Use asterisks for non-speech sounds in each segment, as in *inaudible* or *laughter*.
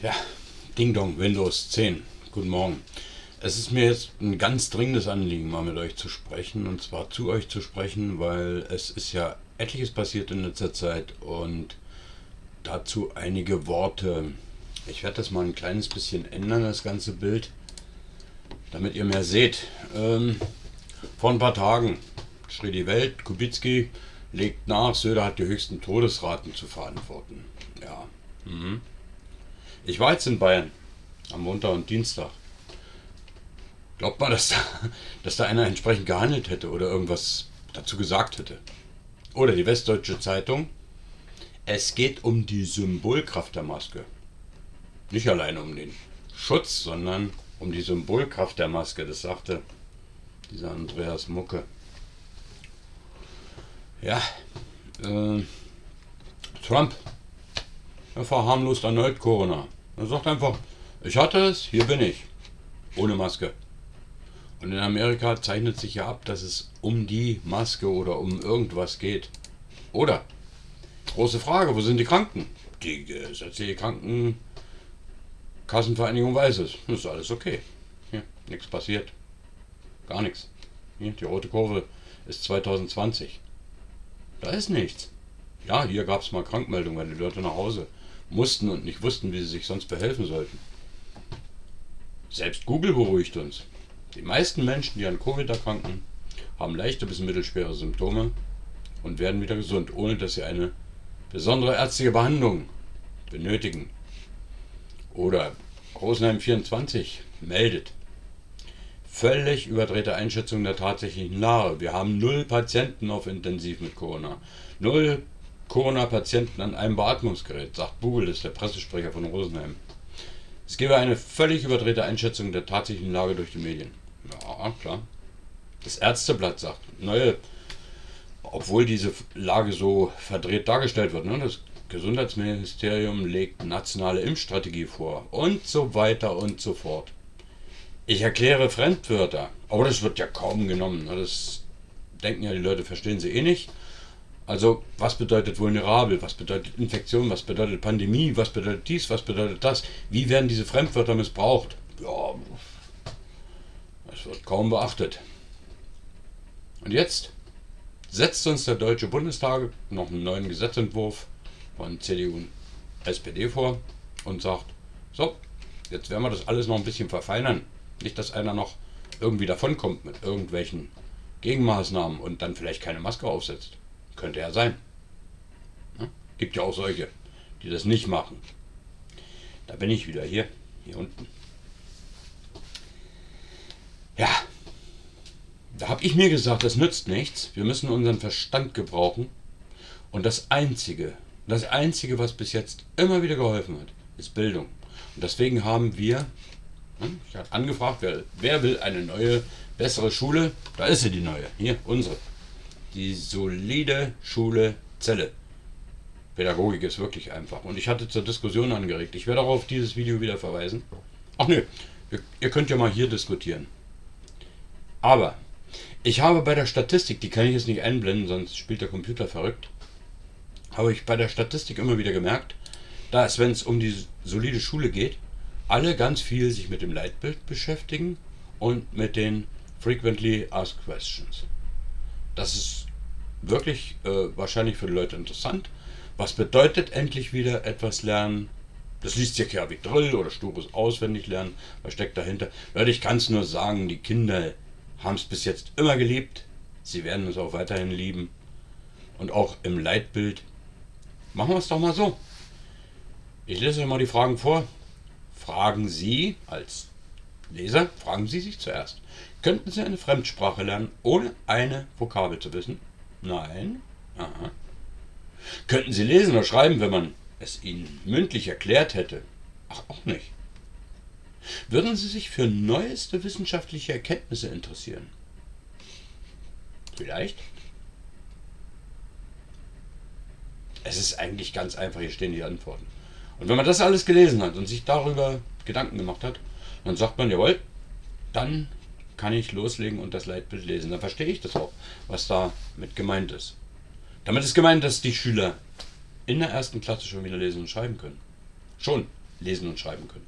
Ja, Ding Dong, Windows 10. Guten Morgen. Es ist mir jetzt ein ganz dringendes Anliegen, mal mit euch zu sprechen. Und zwar zu euch zu sprechen, weil es ist ja etliches passiert in letzter Zeit und dazu einige Worte. Ich werde das mal ein kleines bisschen ändern, das ganze Bild, damit ihr mehr seht. Ähm, vor ein paar Tagen schrie die Welt, Kubicki legt nach, Söder hat die höchsten Todesraten zu verantworten. Ja. Mhm. Ich war jetzt in Bayern am Montag und Dienstag. Glaubt man, dass da, dass da einer entsprechend gehandelt hätte oder irgendwas dazu gesagt hätte? Oder die Westdeutsche Zeitung. Es geht um die Symbolkraft der Maske. Nicht alleine um den Schutz, sondern um die Symbolkraft der Maske. Das sagte dieser Andreas Mucke. Ja, äh, Trump. Er verharmlost erneut Corona. Er sagt einfach, ich hatte es, hier bin ich. Ohne Maske. Und in Amerika zeichnet sich ja ab, dass es um die Maske oder um irgendwas geht. Oder? Große Frage, wo sind die Kranken? Die gesetzliche Krankenkassenvereinigung weiß es. Ist alles okay. Hier, nichts passiert. Gar nichts. Hier, die rote Kurve ist 2020. Da ist nichts. Ja, hier gab es mal Krankmeldungen, weil die Leute nach Hause mussten und nicht wussten, wie sie sich sonst behelfen sollten. Selbst Google beruhigt uns. Die meisten Menschen, die an Covid erkranken, haben leichte bis mittelschwere Symptome und werden wieder gesund, ohne dass sie eine besondere ärztliche Behandlung benötigen. Oder Rosenheim 24 meldet. Völlig überdrehte Einschätzung der tatsächlichen Lage. Wir haben null Patienten auf Intensiv mit Corona. Null Corona-Patienten an einem Beatmungsgerät, sagt ist der Pressesprecher von Rosenheim. Es gebe eine völlig überdrehte Einschätzung der tatsächlichen Lage durch die Medien. Ja, klar. Das Ärzteblatt sagt, neue, obwohl diese Lage so verdreht dargestellt wird, ne, das Gesundheitsministerium legt nationale Impfstrategie vor und so weiter und so fort. Ich erkläre Fremdwörter, aber das wird ja kaum genommen. Ne, das denken ja die Leute, verstehen sie eh nicht. Also, was bedeutet vulnerabel? Was bedeutet Infektion? Was bedeutet Pandemie? Was bedeutet dies? Was bedeutet das? Wie werden diese Fremdwörter missbraucht? Ja, das wird kaum beachtet. Und jetzt setzt uns der Deutsche Bundestag noch einen neuen Gesetzentwurf von CDU und SPD vor und sagt, so, jetzt werden wir das alles noch ein bisschen verfeinern. Nicht, dass einer noch irgendwie davonkommt mit irgendwelchen Gegenmaßnahmen und dann vielleicht keine Maske aufsetzt. Könnte ja sein. Gibt ja auch solche, die das nicht machen. Da bin ich wieder hier, hier unten. Ja, da habe ich mir gesagt, das nützt nichts. Wir müssen unseren Verstand gebrauchen. Und das Einzige, das Einzige, was bis jetzt immer wieder geholfen hat, ist Bildung. Und deswegen haben wir, ich habe angefragt, wer, wer will eine neue, bessere Schule? Da ist sie, die neue. Hier, unsere die solide Schule Zelle. Pädagogik ist wirklich einfach. Und ich hatte zur Diskussion angeregt. Ich werde auch auf dieses Video wieder verweisen. Ach nö, ihr, könnt ja mal hier diskutieren. Aber ich habe bei der Statistik, die kann ich jetzt nicht einblenden, sonst spielt der Computer verrückt, habe ich bei der Statistik immer wieder gemerkt, dass, wenn es um die solide Schule geht, alle ganz viel sich mit dem Leitbild beschäftigen und mit den Frequently Asked Questions. Das ist wirklich äh, wahrscheinlich für die Leute interessant. Was bedeutet endlich wieder etwas lernen? Das liest sich ja wie Drill oder stures Auswendiglernen. Was steckt dahinter? Leute, ich kann es nur sagen, die Kinder haben es bis jetzt immer geliebt. Sie werden es auch weiterhin lieben. Und auch im Leitbild. Machen wir es doch mal so. Ich lese euch mal die Fragen vor. Fragen Sie als Leser, fragen Sie sich zuerst. Könnten Sie eine Fremdsprache lernen, ohne eine Vokabel zu wissen? Nein. Aha. Könnten Sie lesen oder schreiben, wenn man es Ihnen mündlich erklärt hätte? Ach, auch nicht. Würden Sie sich für neueste wissenschaftliche Erkenntnisse interessieren? Vielleicht. Es ist eigentlich ganz einfach, hier stehen die Antworten. Und wenn man das alles gelesen hat und sich darüber Gedanken gemacht hat, dann sagt man, jawohl, dann kann ich loslegen und das Leitbild lesen. Dann verstehe ich das auch, was da mit gemeint ist. Damit ist gemeint, dass die Schüler in der ersten Klasse schon wieder lesen und schreiben können. Schon. lesen und schreiben können.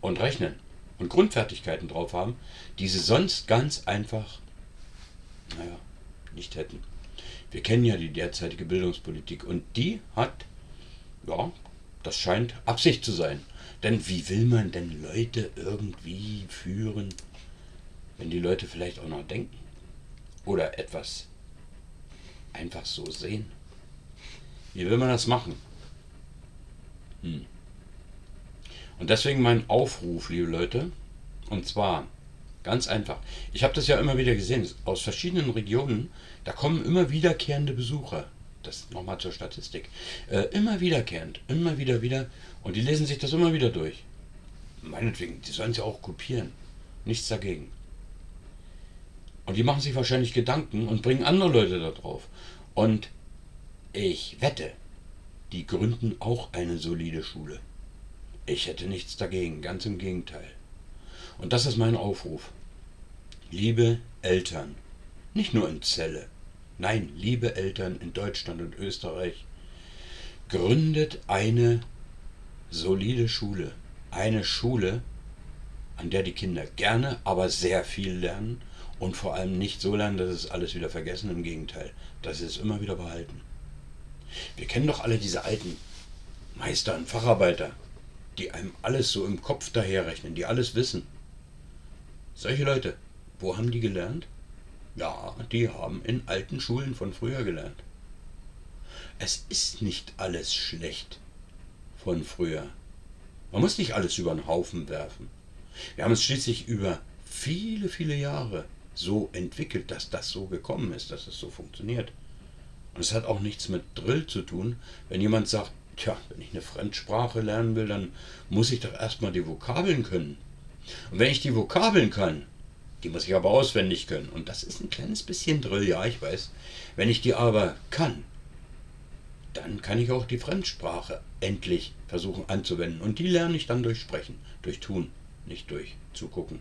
Und rechnen und Grundfertigkeiten drauf haben, die sie sonst ganz einfach, naja, nicht hätten. Wir kennen ja die derzeitige Bildungspolitik und die hat, ja, das scheint Absicht zu sein. Denn wie will man denn Leute irgendwie führen, wenn die Leute vielleicht auch noch denken? Oder etwas einfach so sehen? Wie will man das machen? Hm. Und deswegen mein Aufruf, liebe Leute, und zwar ganz einfach. Ich habe das ja immer wieder gesehen, aus verschiedenen Regionen, da kommen immer wiederkehrende Besucher. Das nochmal zur Statistik. Äh, immer wiederkehrend, immer wieder wieder. Und die lesen sich das immer wieder durch. Meinetwegen, die sollen es ja auch kopieren. Nichts dagegen. Und die machen sich wahrscheinlich Gedanken und bringen andere Leute da drauf. Und ich wette, die gründen auch eine solide Schule. Ich hätte nichts dagegen, ganz im Gegenteil. Und das ist mein Aufruf. Liebe Eltern, nicht nur in Celle, nein, liebe Eltern in Deutschland und Österreich, gründet eine solide Schule. Eine Schule, an der die Kinder gerne, aber sehr viel lernen und vor allem nicht so lernen, dass es alles wieder vergessen. Im Gegenteil, dass sie es immer wieder behalten. Wir kennen doch alle diese alten Meister und Facharbeiter, die einem alles so im Kopf daherrechnen, die alles wissen. Solche Leute, wo haben die gelernt? Ja, die haben in alten Schulen von früher gelernt. Es ist nicht alles schlecht von früher. Man muss nicht alles über den Haufen werfen. Wir haben es schließlich über viele, viele Jahre so entwickelt, dass das so gekommen ist, dass es so funktioniert. Und es hat auch nichts mit Drill zu tun, wenn jemand sagt, Tja, wenn ich eine Fremdsprache lernen will, dann muss ich doch erstmal die Vokabeln können. Und wenn ich die Vokabeln kann, die muss ich aber auswendig können. Und das ist ein kleines bisschen Drill, ja, ich weiß. Wenn ich die aber kann, dann kann ich auch die Fremdsprache endlich versuchen anzuwenden. Und die lerne ich dann durch Sprechen, durch Tun, nicht durch Zugucken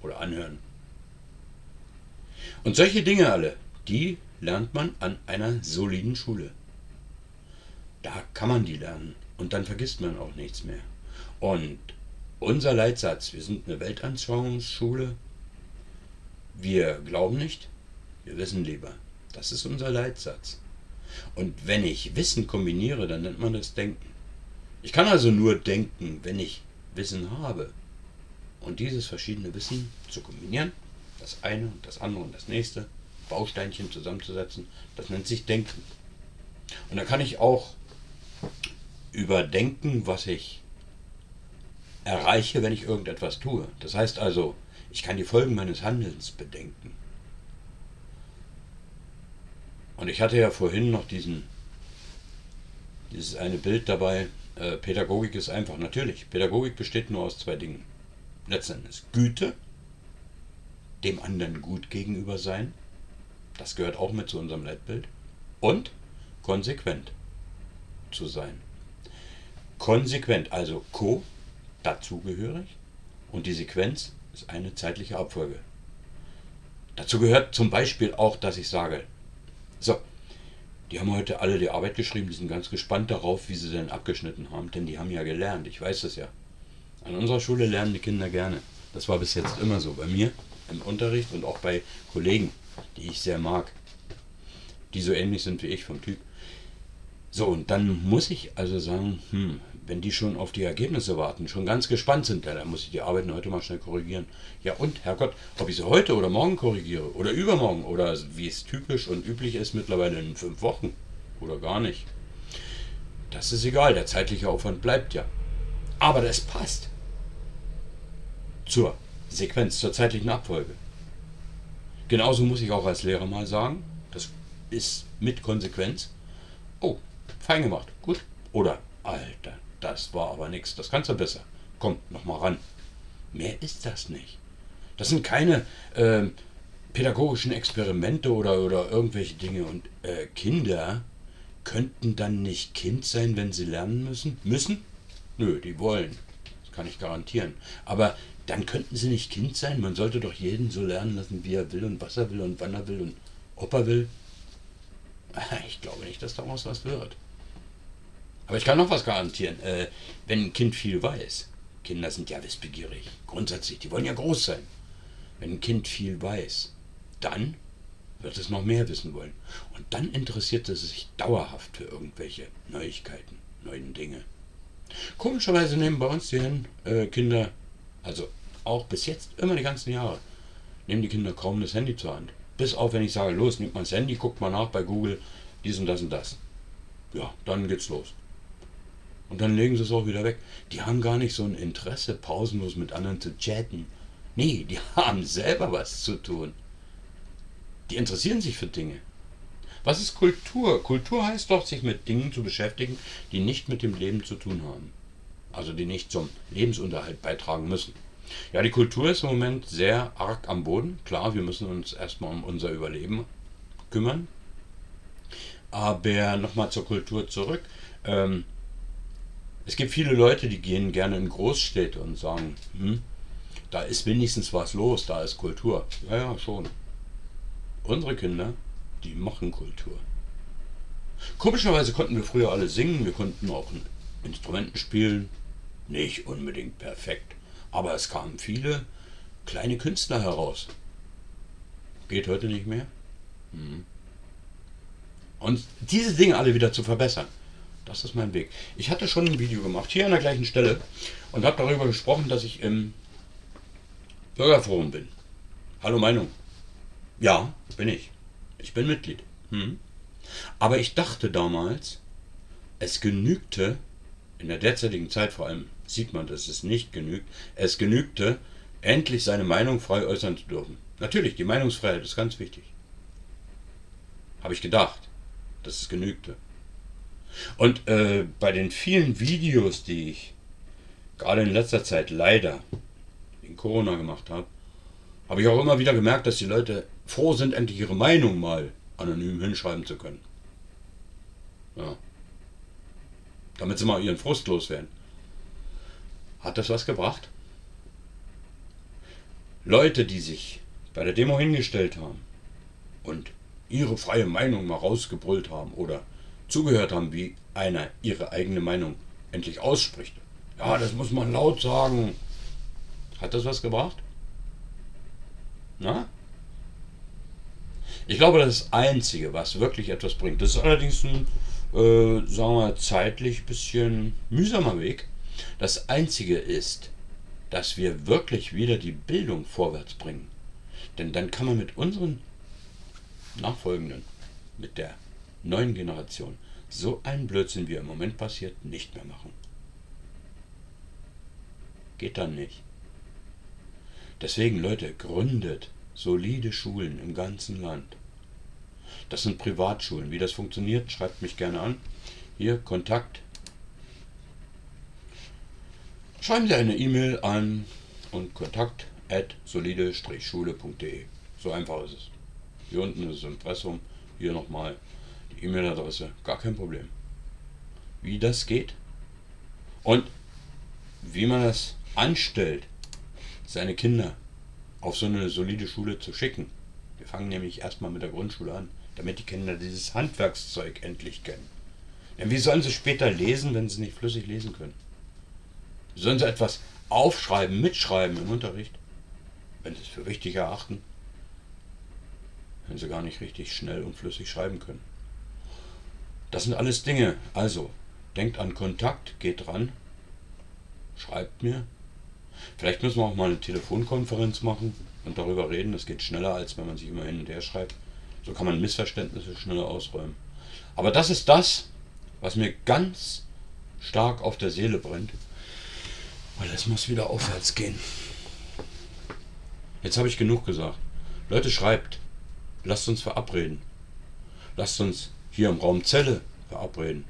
oder Anhören. Und solche Dinge alle, die lernt man an einer soliden Schule da kann man die lernen und dann vergisst man auch nichts mehr. Und unser Leitsatz, wir sind eine Weltanschauungsschule, wir glauben nicht, wir wissen lieber. Das ist unser Leitsatz. Und wenn ich Wissen kombiniere, dann nennt man das Denken. Ich kann also nur denken, wenn ich Wissen habe. Und dieses verschiedene Wissen zu kombinieren, das eine und das andere und das nächste, Bausteinchen zusammenzusetzen, das nennt sich Denken. Und da kann ich auch überdenken, was ich erreiche, wenn ich irgendetwas tue. Das heißt also, ich kann die Folgen meines Handelns bedenken. Und ich hatte ja vorhin noch diesen, dieses eine Bild dabei, äh, Pädagogik ist einfach. Natürlich, Pädagogik besteht nur aus zwei Dingen. Letztendlich Güte, dem anderen gut gegenüber sein, das gehört auch mit zu unserem Leitbild, und konsequent zu sein. Konsequent, also ko, dazugehörig, und die Sequenz ist eine zeitliche Abfolge. Dazu gehört zum Beispiel auch, dass ich sage, so, die haben heute alle die Arbeit geschrieben, die sind ganz gespannt darauf, wie sie denn abgeschnitten haben, denn die haben ja gelernt, ich weiß das ja. An unserer Schule lernen die Kinder gerne. Das war bis jetzt immer so, bei mir im Unterricht und auch bei Kollegen, die ich sehr mag, die so ähnlich sind wie ich vom Typ. So, und dann muss ich also sagen, hm, wenn die schon auf die Ergebnisse warten, schon ganz gespannt sind, ja, dann muss ich die Arbeiten heute mal schnell korrigieren. Ja und, Herrgott, ob ich sie heute oder morgen korrigiere oder übermorgen oder wie es typisch und üblich ist mittlerweile in fünf Wochen oder gar nicht. Das ist egal, der zeitliche Aufwand bleibt ja. Aber das passt zur Sequenz, zur zeitlichen Abfolge. Genauso muss ich auch als Lehrer mal sagen, das ist mit Konsequenz. Oh, Fein gemacht. Gut. Oder, Alter, das war aber nichts. Das kannst du besser. Komm, nochmal ran. Mehr ist das nicht. Das sind keine äh, pädagogischen Experimente oder, oder irgendwelche Dinge. Und äh, Kinder könnten dann nicht Kind sein, wenn sie lernen müssen? Müssen? Nö, die wollen. Das kann ich garantieren. Aber dann könnten sie nicht Kind sein. Man sollte doch jeden so lernen lassen, wie er will und was er will und wann er will und ob er will. *laughs* Ich glaube nicht, dass daraus was wird. Aber ich kann noch was garantieren. Äh, wenn ein Kind viel weiß, Kinder sind ja wissbegierig, grundsätzlich, die wollen ja groß sein. Wenn ein Kind viel weiß, dann wird es noch mehr wissen wollen. Und dann interessiert es sich dauerhaft für irgendwelche Neuigkeiten, neuen Dinge. Komischerweise nehmen bei uns die äh, Kinder, also auch bis jetzt immer die ganzen Jahre, nehmen die Kinder kaum das Handy zur Hand. Bis auf, wenn ich sage, los, nimmt mal das Handy, guckt mal nach bei Google, dies und das und das. Ja, dann geht's los. Und dann legen sie es auch wieder weg. Die haben gar nicht so ein Interesse, pausenlos mit anderen zu chatten. Nee, die *laughs* haben selber was zu tun. Die interessieren sich für Dinge. Was ist Kultur? Kultur heißt doch, sich mit Dingen zu beschäftigen, die nicht mit dem Leben zu tun haben. Also die nicht zum Lebensunterhalt beitragen müssen. Ja, die Kultur ist im Moment sehr arg am Boden. Klar, wir müssen uns erstmal um unser Überleben kümmern. Aber nochmal zur Kultur zurück. Ähm, es gibt viele Leute, die gehen gerne in Großstädte und sagen, hm, da ist wenigstens was los, da ist Kultur. Ja, ja, schon. Unsere Kinder, die machen Kultur. Komischerweise konnten wir früher alle singen, wir konnten auch Instrumenten spielen. Nicht unbedingt perfekt, aber es kamen viele kleine Künstler heraus. Geht heute nicht mehr. Hm. Und diese Dinge alle wieder zu verbessern, das ist mein Weg. Ich hatte schon ein Video gemacht, hier an der gleichen Stelle, und habe darüber gesprochen, dass ich im Bürgerforum bin. Hallo Meinung. Ja, bin ich. Ich bin Mitglied. Hm. Aber ich dachte damals, es genügte, in der derzeitigen Zeit vor allem sieht man, dass es nicht genügt, es genügte, endlich seine Meinung frei äußern zu dürfen. Natürlich, die Meinungsfreiheit ist ganz wichtig. Habe ich gedacht, dass es genügte. Und äh, bei den vielen Videos, die ich gerade in letzter Zeit leider in Corona gemacht habe, habe ich auch immer wieder gemerkt, dass die Leute froh sind, endlich ihre Meinung mal anonym hinschreiben zu können. Ja. Damit sie mal ihren Frust loswerden. Hat das was gebracht? Leute, die sich bei der Demo hingestellt haben und ihre freie Meinung mal rausgebrüllt haben oder zugehört haben, wie einer ihre eigene Meinung endlich ausspricht. Ja, das muss man laut sagen. Hat das was gebracht? Na? Ich glaube, das Einzige, was wirklich etwas bringt, das ist allerdings ein, äh, sagen wir, zeitlich bisschen mühsamer Weg. Das Einzige ist, dass wir wirklich wieder die Bildung vorwärts bringen. Denn dann kann man mit unseren Nachfolgenden, mit der neuen Generation, so einen Blödsinn, wie er im Moment passiert, nicht mehr machen. Geht dann nicht. Deswegen, Leute, gründet solide Schulen im ganzen Land. Das sind Privatschulen. Wie das funktioniert, schreibt mich gerne an. Hier, Kontakt. Schreiben Sie eine E-Mail an und kontakt at solide-schule.de. So einfach ist es. Hier unten ist das Impressum. Hier nochmal die E-Mail-Adresse. Gar kein Problem. Wie das geht und wie man das anstellt, seine Kinder auf so eine solide Schule zu schicken. Wir fangen nämlich erstmal mit der Grundschule an, damit die Kinder dieses Handwerkszeug endlich kennen. Denn wie sollen sie später lesen, wenn sie nicht flüssig lesen können? Sollen sie etwas aufschreiben, mitschreiben im Unterricht, wenn sie es für wichtig erachten, wenn sie gar nicht richtig schnell und flüssig schreiben können? Das sind alles Dinge. Also, denkt an Kontakt, geht dran, schreibt mir, Vielleicht müssen wir auch mal eine Telefonkonferenz machen und darüber reden. Das geht schneller, als wenn man sich immer hin und her schreibt. So kann man Missverständnisse schneller ausräumen. Aber das ist das, was mir ganz stark auf der Seele brennt. Weil es muss wieder aufwärts gehen. Jetzt habe ich genug gesagt. Leute, schreibt. Lasst uns verabreden. Lasst uns hier im Raum Zelle verabreden.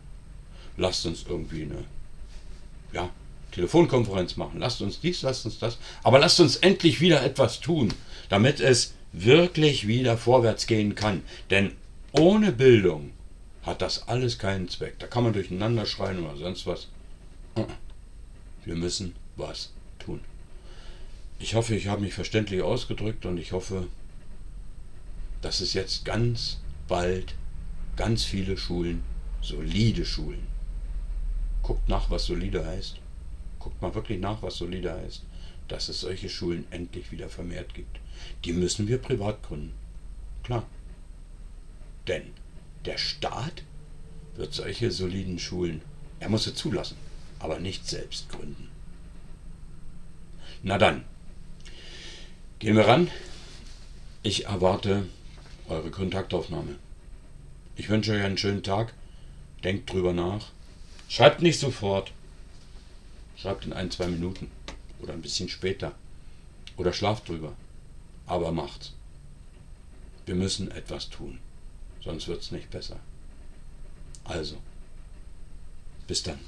Lasst uns irgendwie eine ja, Telefonkonferenz machen, lasst uns dies, lasst uns das, aber lasst uns endlich wieder etwas tun, damit es wirklich wieder vorwärts gehen kann. Denn ohne Bildung hat das alles keinen Zweck. Da kann man durcheinander schreien oder sonst was. Wir müssen was tun. Ich hoffe, ich habe mich verständlich ausgedrückt und ich hoffe, dass es jetzt ganz bald ganz viele Schulen, solide Schulen, Guckt nach, was solide heißt. Guckt mal wirklich nach, was solide heißt. Dass es solche Schulen endlich wieder vermehrt gibt. Die müssen wir privat gründen. Klar. Denn der Staat wird solche soliden Schulen, er muss sie zulassen, aber nicht selbst gründen. Na dann, gehen wir ran. Ich erwarte eure Kontaktaufnahme. Ich wünsche euch einen schönen Tag. Denkt drüber nach. Schreibt nicht sofort. Schreibt in ein, zwei Minuten. Oder ein bisschen später. Oder schlaft drüber. Aber macht's. Wir müssen etwas tun. Sonst wird's nicht besser. Also, bis dann.